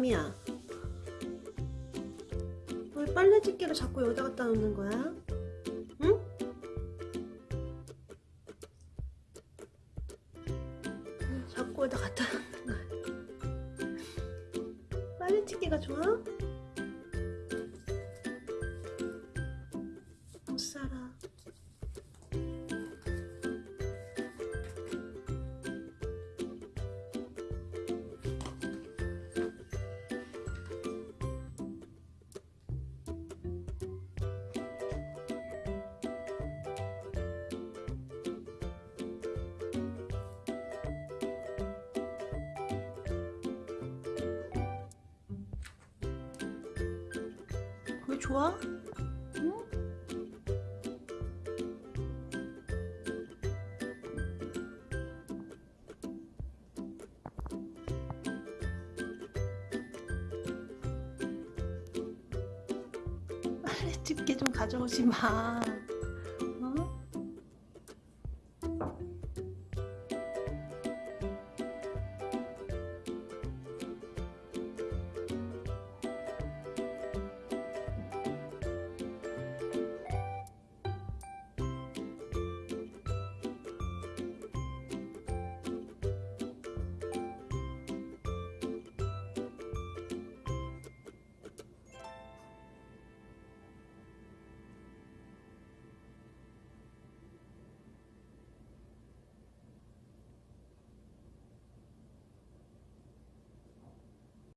까미야 왜 빨래 집게를 자꾸 여기다 갖다 놓는 거야? 응? 자꾸 여기다 갖다 놓는 거야 빨래 집게가 좋아? 좋아? 응? 빨래 집게 좀 가져오지 마.